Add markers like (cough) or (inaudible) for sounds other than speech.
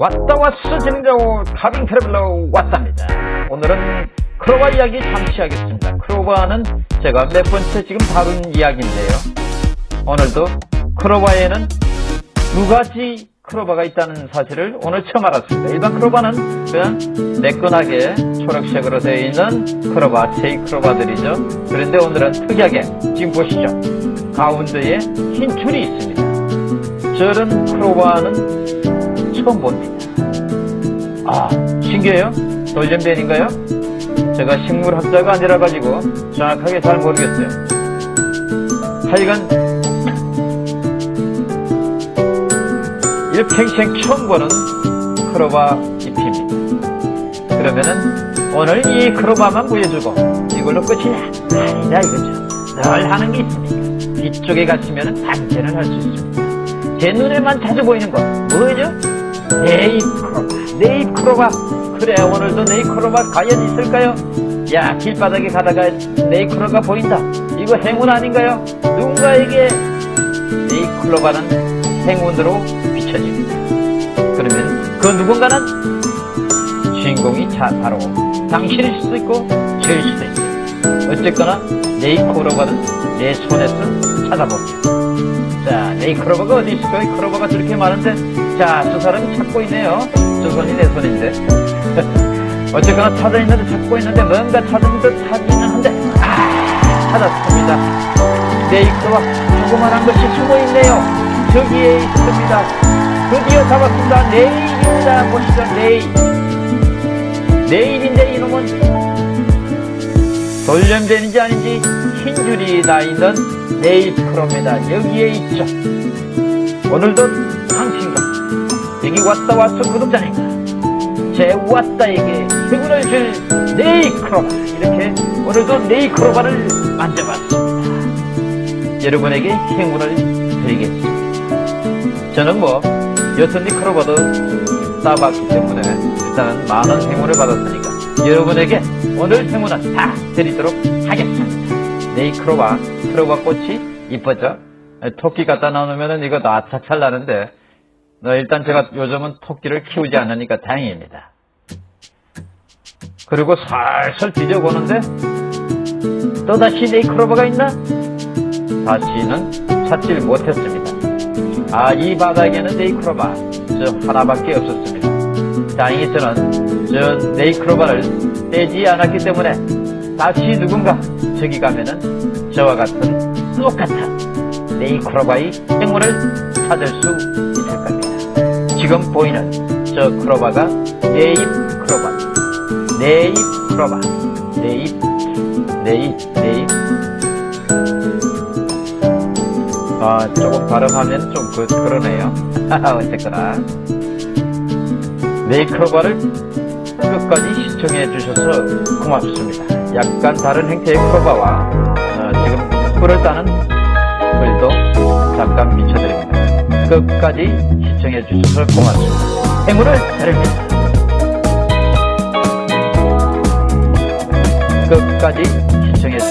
왔다 왔어 진행자오 카빙 트래블러 왔답니다. 오늘은 크로바 이야기 잠시 하겠습니다. 크로바는 제가 몇 번째 지금 다룬 이야기인데요. 오늘도 크로바에는 두 가지 크로바가 있다는 사실을 오늘 처음 알았습니다. 일반 크로바는 그냥 매끈하게 초록색으로 되어 있는 크로바, 네잎 크로바들이죠. 그런데 오늘은 특이하게 지금 보시죠. 가운데에 흰 줄이 있습니다. 저런 크로바는 처음 봅니다. 아, 신기해요? 돌연변인가요? 제가 식물학자가 아니라 가지고 정확하게 잘 모르겠어요. 하여간 일평생 처음 보는 크로바 잎입니다. 그러면은 오늘 이 크로바만 보여주고 이걸로 끝이냐? 아니다 이거죠. 늘 하는 게 있으니까 뒤쪽에 가시면 단전을 할 수 있습니다. 제 눈에만 자주 보이는 거 뭐죠? 네잎 크로바 그래 오늘도 네잎 크로바 과연 있을까요? 야 길바닥에 가다가 네잎 크로바 보인다 이거 행운 아닌가요? 누군가에게 네잎 크로바는 행운으로 비춰집니다 그러면 그 누군가는 주인공이 자, 바로 당신일 수도 있고 저일 수도 있어요 어쨌거나 네잎 크로바는 내 손에서 찾아봅니다 자, 이 크로버가 어디 있을까요? 이 크로버가 저렇게 많은데, 자, 저 사람이 찾고 있네요. 저 손이 내 손인데. (laughs) 어쨌거나 찾아 있는데 찾고 있는데, 뭔가 찾은 듯 하기는 한데, 아, 찾았습니다. 네, 이 크로버, 조그만한 것이 숨어 있네요. 저기에 있습니다. 드디어 잡았습니다. 내일입니다. 보시죠, 내일. 내일인데 이놈은 돌연변인지 아닌지 흰 줄이 나 있는 네일 크로입니다. 여기에 있죠. 오늘도 당신과 여기 왔다 왔어 구독자님과 제 왔다에게 행운을 줄 네일 크로바 이렇게 오늘도 네일 크로바를 만져봤습니다. 여러분에게 행운을 드리겠습니다. 저는 뭐 여튼니 크로바도 따봤기 때문에 일단은 많은 행운을 받았으니까 여러분에게 오늘 행운은 다 드리도록 하겠습니다. 네이 크로바, 크로바 꽃이 이쁘죠? 토끼 갖다 놓으면 이거 나차찰 나는데 너 일단 제가 요즘은 토끼를 키우지 않으니까 다행입니다. 그리고 살살 뒤져보는데 또다시 네이 크로바가 있나? 다시는 찾질 못했습니다. 아, 이 바닥에는 네잎 크로바 저 하나밖에 없었습니다. 다행히 저는 저 네잎 크로바를 떼지 않았기 때문에 다시 누군가 저기 가면은 저와 같은 똑같은 네잎 크로바의 행운을 찾을 수. 지금 보이는 저 크로바가 네잎 크로바, 네잎 크로바, 네잎, 네잎, 네잎. 아, 조금 발음하면 좀 그, 그러네요. (laughs) 어쨌거나. 네이 크로바를 끝까지 시청해 주셔서 고맙습니다. 약간 다른 형태의 크로바와 어, 지금 꿀을 따는 글도 잠깐 비춰드립니다. 끝까지 시청해 주셔서 고맙습니다. 행운을 드립니다. 끝까지 시청해 주셔서